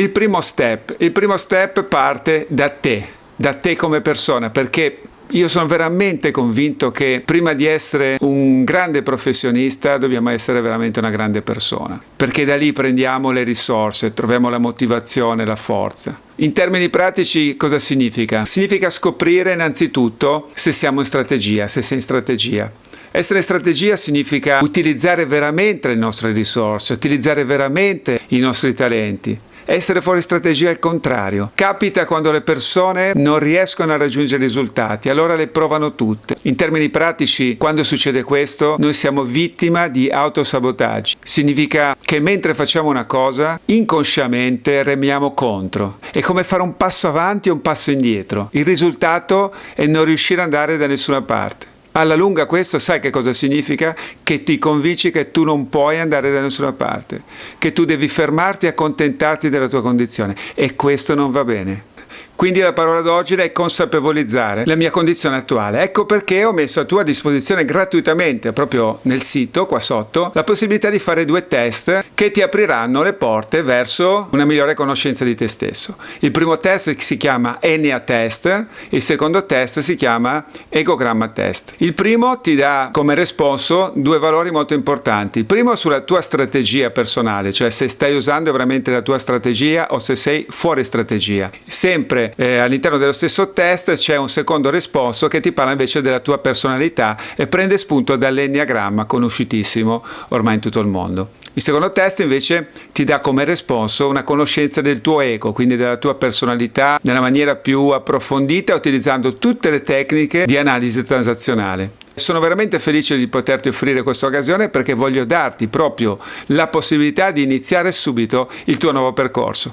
Il primo step, il primo step parte da te, da te come persona, perché io sono veramente convinto che prima di essere un grande professionista dobbiamo essere veramente una grande persona, perché da lì prendiamo le risorse, troviamo la motivazione, la forza. In termini pratici cosa significa? Significa scoprire innanzitutto se siamo in strategia, se sei in strategia. Essere in strategia significa utilizzare veramente le nostre risorse, utilizzare veramente i nostri talenti. Essere fuori strategia è il contrario. Capita quando le persone non riescono a raggiungere risultati, allora le provano tutte. In termini pratici, quando succede questo, noi siamo vittima di autosabotaggi. Significa che mentre facciamo una cosa, inconsciamente remiamo contro. È come fare un passo avanti e un passo indietro. Il risultato è non riuscire ad andare da nessuna parte. Alla lunga questo sai che cosa significa? Che ti convinci che tu non puoi andare da nessuna parte, che tu devi fermarti e accontentarti della tua condizione e questo non va bene. Quindi la parola d'oggi è consapevolizzare la mia condizione attuale. Ecco perché ho messo a tua disposizione gratuitamente, proprio nel sito qua sotto, la possibilità di fare due test che ti apriranno le porte verso una migliore conoscenza di te stesso. Il primo test si chiama Enia Test, il secondo test si chiama Egogramma Test. Il primo ti dà come responso due valori molto importanti. Il primo sulla tua strategia personale, cioè se stai usando veramente la tua strategia o se sei fuori strategia. Sempre eh, all'interno dello stesso test c'è un secondo risposto che ti parla invece della tua personalità e prende spunto dall'enneagramma conosciutissimo ormai in tutto il mondo. Il secondo test invece ti dà come responso una conoscenza del tuo ego, quindi della tua personalità nella maniera più approfondita utilizzando tutte le tecniche di analisi transazionale. Sono veramente felice di poterti offrire questa occasione perché voglio darti proprio la possibilità di iniziare subito il tuo nuovo percorso.